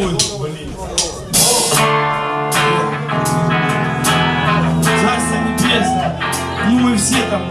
Ой, блин. Царство небесное. Ну мы все там.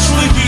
И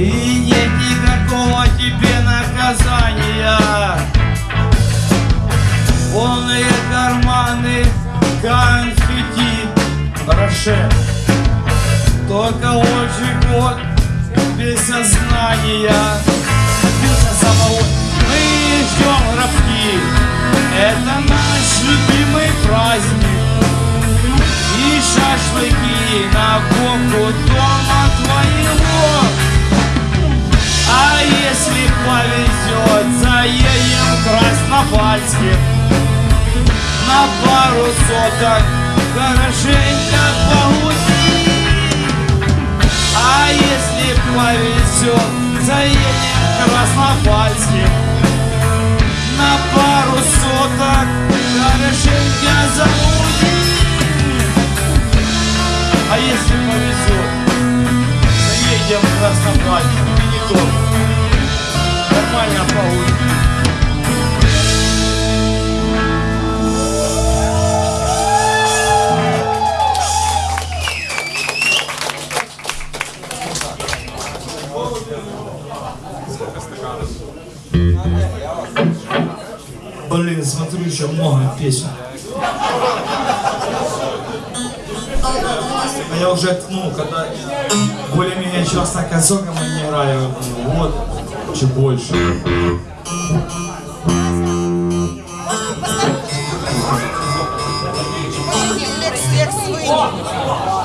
И нет никакого тебе наказания. Полные карманы конфетти. Роше Только очень вот без сознания. Напился самого. Мы ждем гробки Это наш любимый праздник. И шашлыки на боку На пару соток. Хорошенько погуси. А если повезет, заедем в Краснопальске. На пару соток. Хорошенько загуси Блин, смотрю, еще много песен. А я уже, ну, когда более-менее часто казоком не играю, ну, вот, чуть больше. Свинь.